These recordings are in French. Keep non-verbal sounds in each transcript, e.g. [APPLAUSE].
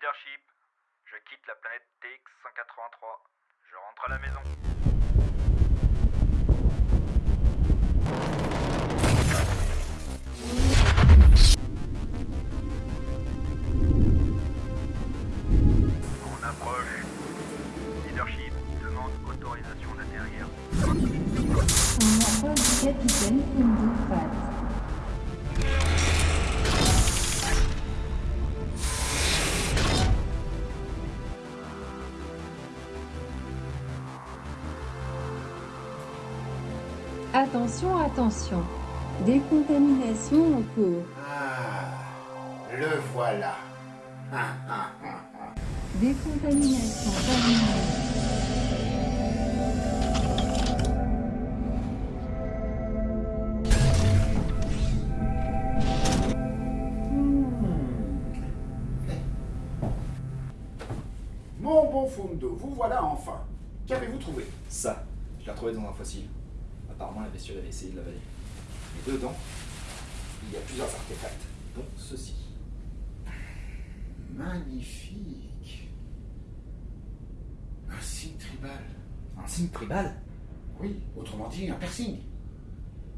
Leadership, je quitte la planète TX-183. Je rentre à la maison. On approche. Leadership demande autorisation d'atterrir. On appelle du capitaine Attention, attention. Décontamination en cours. Ah, le voilà. [LAUGHS] Décontamination terminée. Mon bon Fundo, vous voilà enfin. Qu'avez-vous trouvé? Ça, je l'ai retrouvé dans un fossile. Apparemment, la bestiole avait essayé de l'avaler. Et dedans, il y a plusieurs artefacts, dont ceci. Magnifique. Un signe tribal. Un signe tribal? Oui, autrement dit, un piercing.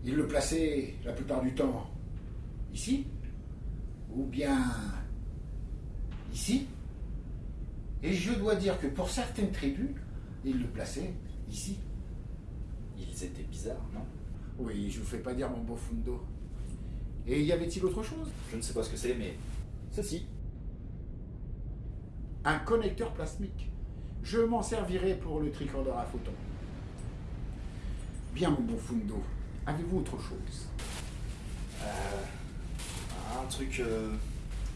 Il le plaçait la plupart du temps ici, ou bien ici. Et je dois dire que pour certaines tribus, il le plaçait ici. Ils étaient bizarres, non? Oui, je vous fais pas dire mon beau Fundo. Et y avait-il autre chose? Je ne sais pas ce que c'est, mais ceci. Un connecteur plasmique. Je m'en servirai pour le tricorder à photons. Bien, mon bon Fundo. Avez-vous autre chose? Euh, un truc euh,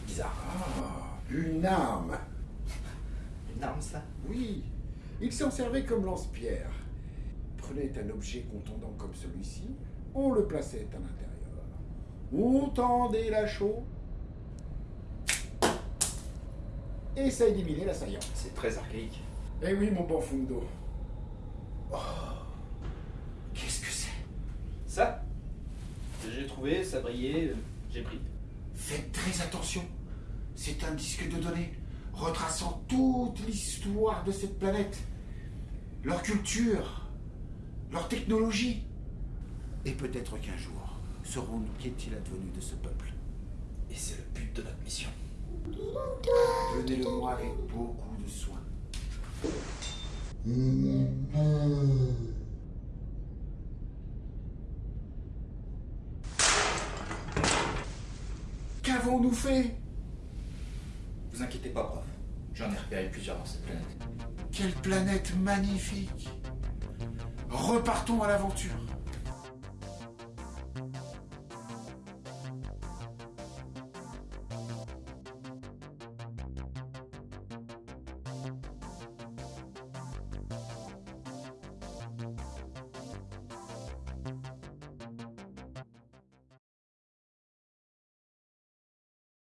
bizarre. Ah, une arme. [LAUGHS] Une arme, ça? Oui, il s'en servait comme lance-pierre. Prenait un objet contondant comme celui-ci, on le plaçait à l'intérieur. On tendait la chaux? Et ça éliminait l'assaillant. C'est très archaïque. Eh oui, mon bon Fundo. Oh, qu'est-ce que c'est? Ça J'ai trouvé, ça brillait, euh, j'ai pris. Faites très attention. C'est un disque de données retraçant toute l'histoire de cette planète, leur culture, leur technologie. Et peut-être qu'un jour, saurons-nous qu'est-il advenu de ce peuple. Et c'est le but de notre mission. Donnez-le-moi avec beaucoup de soin. Qu'avons-nous fait? Vous inquiétez pas, prof. J'en ai repéré plusieurs dans cette planète. Quelle planète magnifique Repartons à l'aventure.